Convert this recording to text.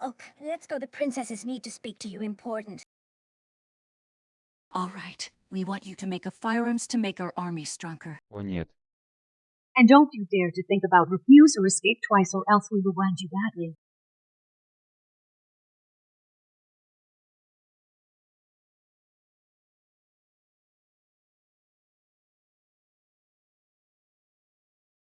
Oh, let's go. The princesses need to speak to you. Important. All right. We want you to make a firearms to make our army stronger. О нет. And don't you dare to think about refuse or escape twice or else we will wound you badly.